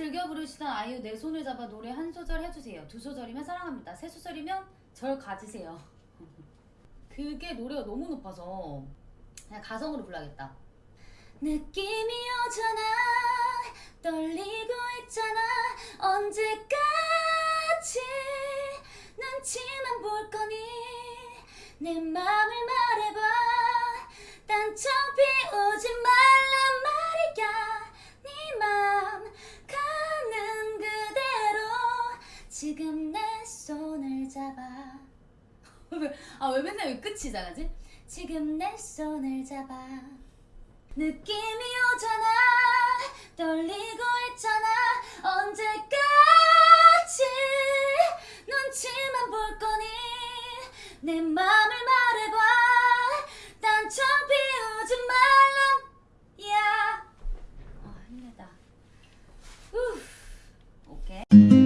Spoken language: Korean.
즐겨 부르시던 아이유 내 손을 잡아 노래 한 소절 해주세요. 두 소절이면 사랑합니다. 세 소절이면 절 가지세요. 그게 노래가 너무 높아서 그냥 가성으로 불러야겠다. 느낌이 오잖아 떨리고 있잖아 언제까지 눈치만 볼 거니 내 맘을 말해봐 단청 피우지 말 지금 내 손을 잡아. 아왜 맨날 왜 끝이 잘하지? 지금 내 손을 잡아. 느낌이 오잖아. 떨리고 있잖아. 언제까지 눈치만 볼 거니? 내 맘을 말해봐. 단청 피우지 말란 야. 아, 힘들다. 후. 오케이